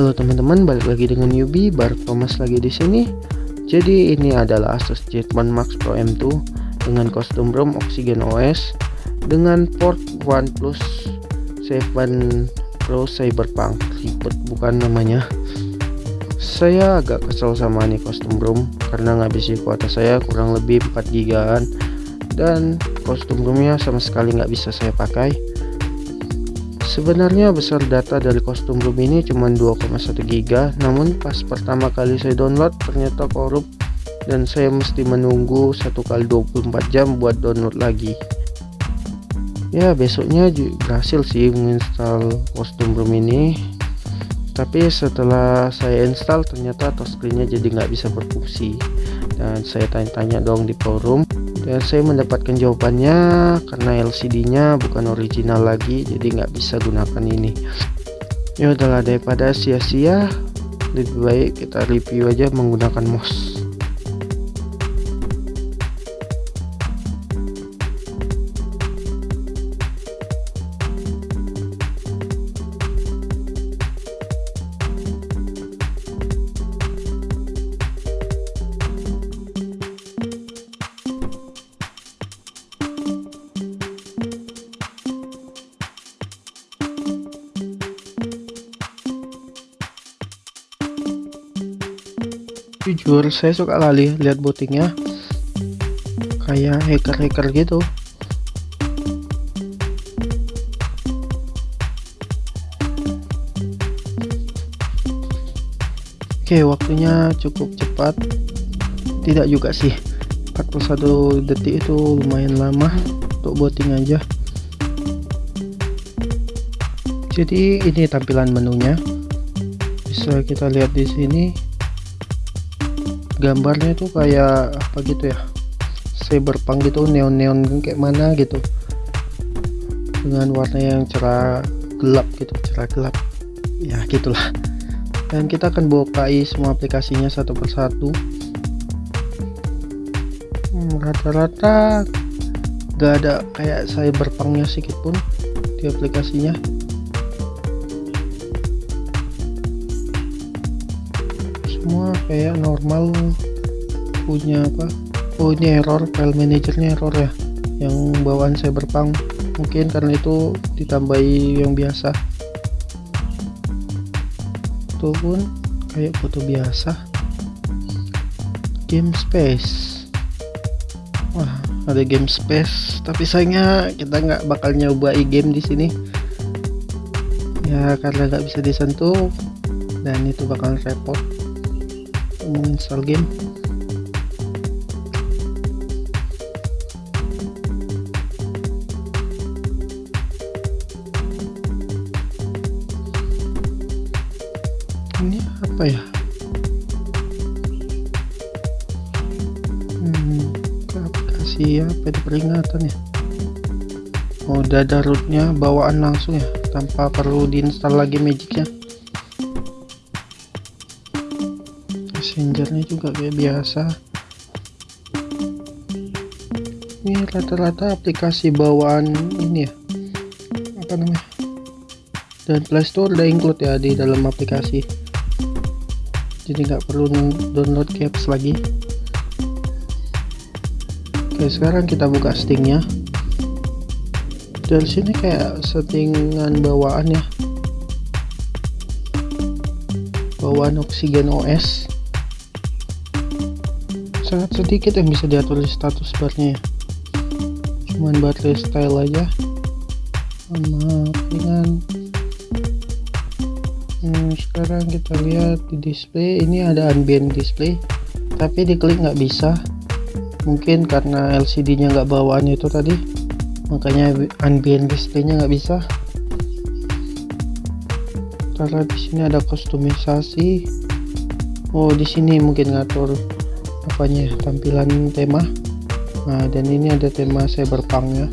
Halo teman-teman, balik lagi dengan Yubi, Bar Thomas lagi di sini. Jadi ini adalah Asus Jetman Max Pro M2 dengan kostum ROM Oxygen OS dengan port OnePlus 7 Pro Cyberpunk ribet bukan namanya. Saya agak kesel sama nih kostum ROM karena ngabisi kuota saya kurang lebih 4 gigaan dan kostum ROMnya sama sekali nggak bisa saya pakai Sebenarnya besar data dari kostum room ini cuma 2,1 GB namun pas pertama kali saya download ternyata korup dan saya mesti menunggu satu kali 24 jam buat download lagi. Ya besoknya berhasil sih menginstal kostum room ini. Tapi setelah saya install ternyata touchscreennya jadi nggak bisa berfungsi. Dan saya tanya-tanya dong di forum dan saya mendapatkan jawabannya karena LCD nya bukan original lagi jadi nggak bisa gunakan ini. Ya udahlah daripada sia-sia lebih baik kita review aja menggunakan mouse jujur saya suka kali lihat bootingnya. Kayak hacker-hacker gitu. Oke waktunya cukup cepat. Tidak juga sih. 41 detik itu lumayan lama untuk booting aja. Jadi ini tampilan menunya. Bisa kita lihat di sini gambarnya itu kayak apa gitu ya? Cyberpunk gitu neon-neon kayak mana gitu. Dengan warna yang cerah gelap gitu cerah gelap. Ya gitulah. Dan kita akan bukai semua aplikasinya satu persatu. Hmm, rata-rata hmm, gak ada kayak cyberpunknya sedikit pun di aplikasinya kayak normal punya apa ini error file manajernya error ya yang bawaan cyberpunk. Mungkin karena itu ditambahi yang biasa. Itu pun kayak foto biasa. Game space. Wah ada game space tapi sayangnya kita nggak bakal nyoba game di sini. Ya karena nggak bisa disentuh dan itu bakal repot menginstal game. Ini apa ya? Hmm, aplikasi apa itu peringatan ya? Oh dada rootnya bawaan langsung ya tanpa perlu diinstal lagi magicnya messengernya juga kayak biasa. Ini rata-rata aplikasi bawaan ini ya. Apa namanya? Dan playstore udah include ya di dalam aplikasi. Jadi nggak perlu download caps lagi. Oke sekarang kita buka stingnya dari sini kayak settingan bawaan ya. Bawaan oksigen OS sangat sedikit yang bisa diatur di status barnya ya. Cuman baterai style aja. Maaf dengan hmm, sekarang kita lihat di display. Ini ada ambient display tapi diklik nggak bisa. Mungkin karena LCD nya nggak bawaan itu tadi makanya ambient displaynya nggak bisa. Karena di sini ada kustomisasi oh di sini mungkin ngatur apanya tampilan tema. Nah dan ini ada tema cyberpunk ya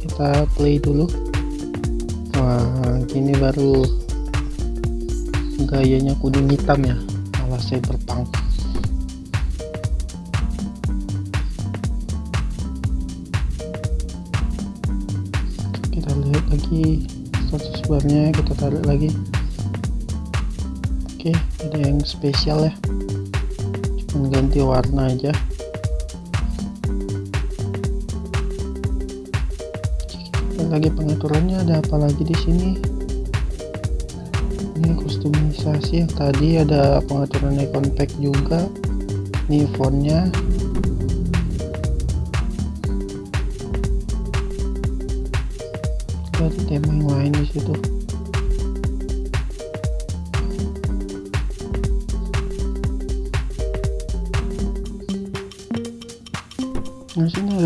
kita play dulu. Wah gini baru gayanya kuning hitam ya ala cyberpunk. Kita lihat lagi status barnya kita tarik lagi oke ada yang spesial ya? Cuma ganti warna aja. Kita lagi pengaturannya ada apa lagi di sini? Ini kustomisasi yang tadi ada pengaturan icon pack juga. Ini fontnya. Ada tema yang lain di situ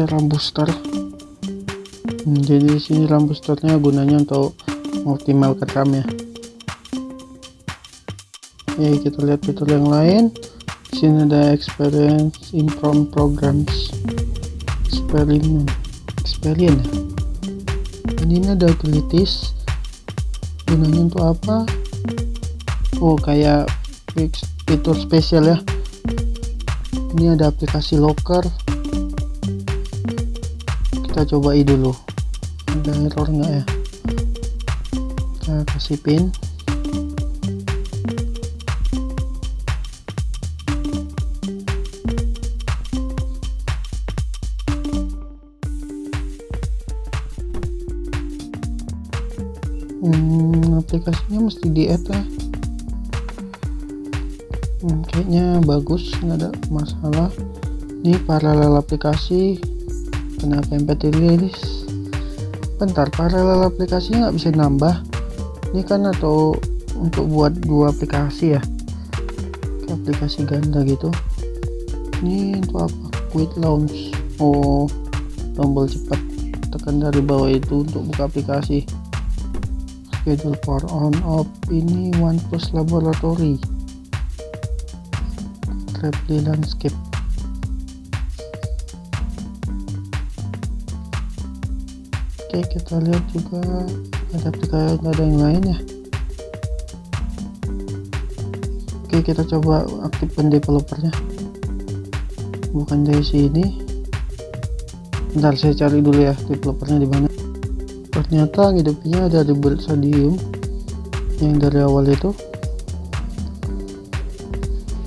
rambu star hmm, jadi di sini rambu startnya gunanya untuk mengoptimalkan RAM ya. Ya kita lihat fitur yang lain. Di sini ada experience improve programs. Experiment. Experience ini ada utilities. Gunanya untuk apa? Oh kayak fitur spesial ya. Ini ada aplikasi locker kita cobai dulu. Ada error enggak ya? Kita kasih pin. Hmm, aplikasinya mesti di add ya. Hmm, kayaknya bagus nggak ada masalah. Ini paralel aplikasi kenapa MP3 rilis bentar paralel aplikasinya nggak bisa nambah. Ini kan atau untuk buat dua aplikasi ya? Aplikasi ganda gitu. Ini untuk apa? Quick launch. Oh tombol cepat. Tekan dari bawah itu untuk buka aplikasi. Schedule for on off. Ini OnePlus Laboratory. Traply Landscape oke kita lihat juga. Ada aplikasi ada yang lain ya? Oke kita coba aktifkan developernya. Bukan dari sini. Bentar saya cari dulu ya developernya di mana. Ternyata hidupnya ada di stadium yang dari awal itu.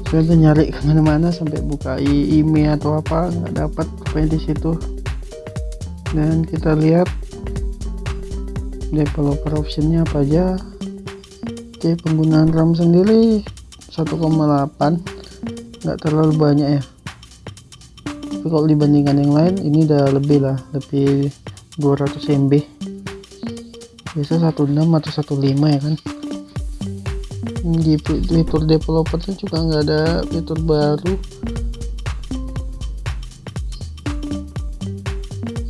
Saya udah nyari ke mana-mana sampai buka email atau apa nggak dapat apa di situ. Dan kita lihat developer optionnya apa aja. Oke penggunaan RAM sendiri 1,8 nggak terlalu banyak ya. Tapi kalau dibandingkan yang lain ini udah lebih lah lebih 200 MB biasa 16 atau 15 ya kan. Di fitur developernya juga nggak ada fitur baru.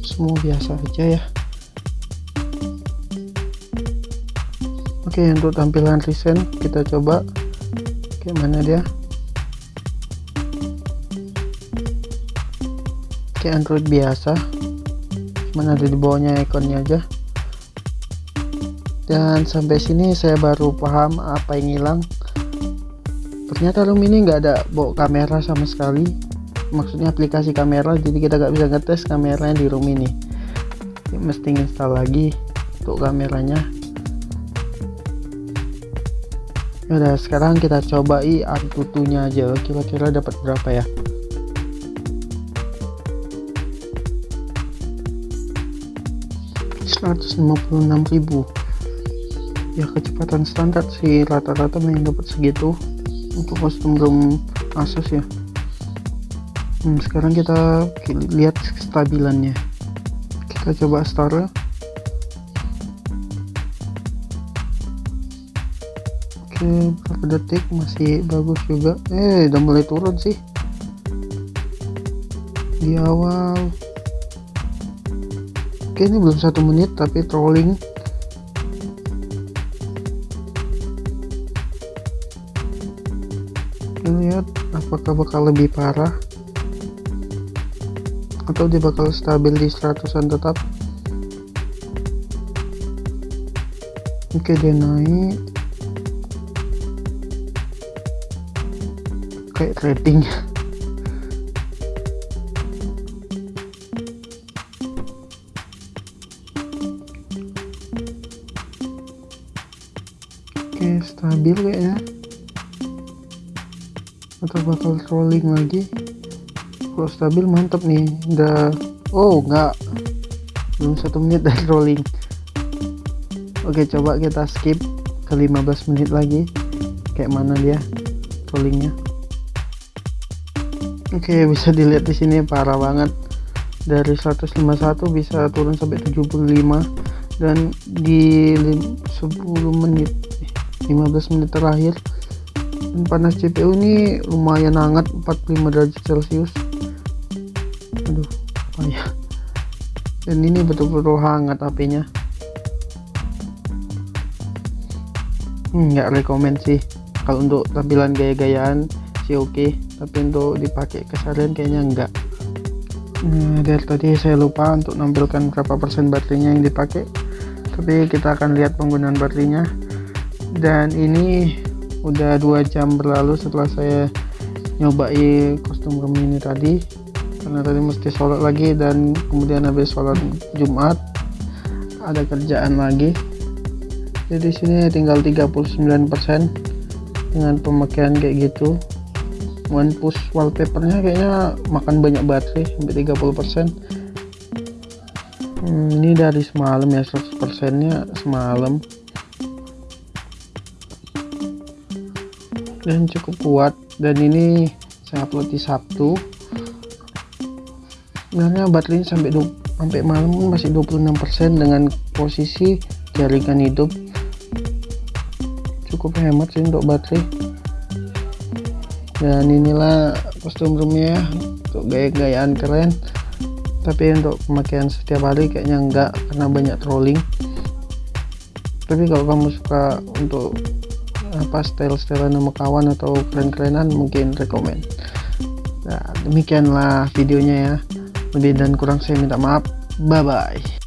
Semua biasa aja ya oke untuk tampilan recent kita coba. Gimana dia? Oke Android biasa. Cuman ada di bawahnya ikonnya aja. Dan sampai sini saya baru paham apa yang hilang. Ternyata room ini nggak ada bawa kamera sama sekali. Maksudnya aplikasi kamera jadi kita nggak bisa ngetes kameranya di room ini. Mesti install lagi untuk kameranya udah sekarang kita cobai antutunya aja. Kira-kira dapat berapa ya? ribu. Ya kecepatan standar sih. Rata-rata main dapat segitu. Untuk kostum room Asus ya. Hmm, sekarang kita lihat kestabilannya. Kita coba start oke berapa detik masih bagus juga. Eh udah mulai turun sih. Di awal. Oke ini belum satu menit tapi trolling. Lihat apakah bakal lebih parah. Atau dia bakal stabil di 100an tetap. Oke dia naik pakai trading, oke stabil kayaknya. Atau bakal rolling lagi. Kalau stabil mantap nih. Udah oh enggak belum satu menit dari rolling. Oke coba kita skip ke 15 menit lagi. Kayak mana dia rollingnya? Oke bisa dilihat di sini parah banget. Dari 151 bisa turun sampai 75 dan di 10 menit 15 menit terakhir panas CPU ini lumayan hangat 45 derajat celcius. Aduh payah dan ini betul-betul hangat HP-nya hmm, nggak rekomend sih kalau untuk tampilan gaya-gayaan sih oke. Okay. tapi untuk dipakai keseharian kayaknya enggak. Nah, dari tadi saya lupa untuk nampilkan berapa persen baterainya yang dipakai. Tapi kita akan lihat penggunaan baterainya. Dan ini udah dua jam berlalu setelah saya nyobai kostum room ini tadi. Karena tadi mesti sholat lagi dan kemudian habis sholat Jumat ada kerjaan lagi. Jadi sini tinggal 39% dengan pemakaian kayak gitu one push wallpapernya kayaknya makan banyak baterai sampai 30% hmm, ini dari semalam ya 100% nya semalam. Dan cukup kuat dan ini saya upload di Sabtu. Sebenarnya baterainya sampai sampai malam masih 26% dengan posisi jaringan hidup. Cukup hemat sih untuk baterai dan inilah kostum roomnya untuk gaya-gayaan keren. Tapi untuk pemakaian setiap hari kayaknya enggak karena banyak trolling. Tapi kalau kamu suka untuk apa style-style nama kawan atau keren-kerenan mungkin rekomend nah demikianlah videonya ya. Lebih dan kurang saya minta maaf. Bye bye